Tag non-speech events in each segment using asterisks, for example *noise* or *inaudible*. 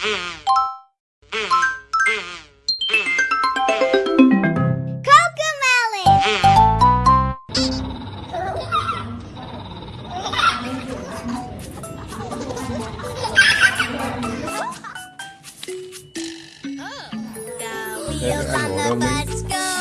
*laughs* Oh, wheels on the bus go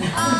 아.